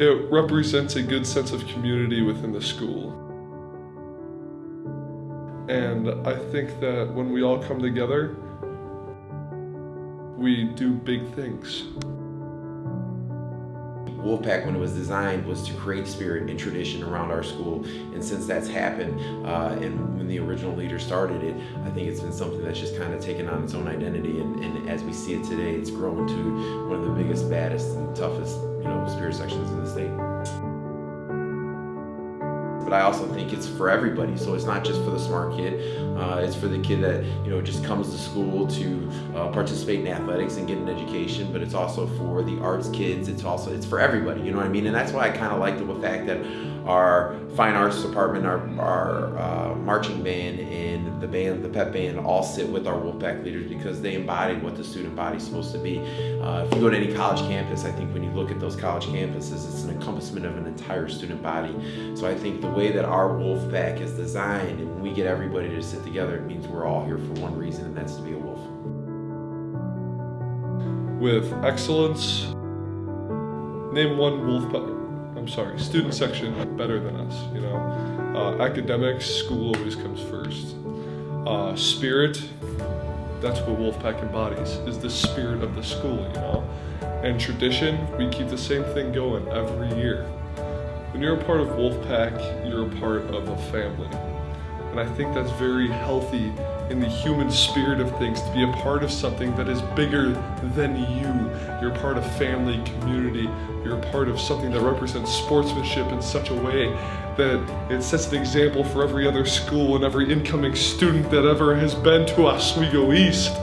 it represents a good sense of community within the school. And I think that when we all come together, we do big things. Wolfpack, when it was designed, was to create spirit and tradition around our school. And since that's happened, uh, and when the original leader started it, I think it's been something that's just kind of taken on its own identity. And, and as we see it today, it's grown to one of the biggest, baddest, and toughest, you know, spirit sections in the state but I also think it's for everybody. So it's not just for the smart kid. Uh, it's for the kid that you know just comes to school to uh, participate in athletics and get an education. But it's also for the arts kids. It's also it's for everybody. You know what I mean? And that's why I kind of like the fact that our fine arts department, our, our uh, marching band, and the band, the pep band, all sit with our Wolfpack leaders because they embody what the student body is supposed to be. Uh, if you go to any college campus, I think when you look at those college campuses, it's an encompassment of an entire student body. So I think the way that our Wolfpack is designed, and when we get everybody to sit together, it means we're all here for one reason, and that's to be a wolf. With excellence, name one Wolfpack I'm sorry, student section better than us, you know. Uh, academics, school always comes first. Uh, spirit, that's what Wolfpack embodies, is the spirit of the school, you know. And tradition, we keep the same thing going every year. When you're a part of Wolfpack, you're a part of a family. And I think that's very healthy in the human spirit of things to be a part of something that is bigger than you. You're part of family, community, you're part of something that represents sportsmanship in such a way that it sets an example for every other school and every incoming student that ever has been to Oswego East.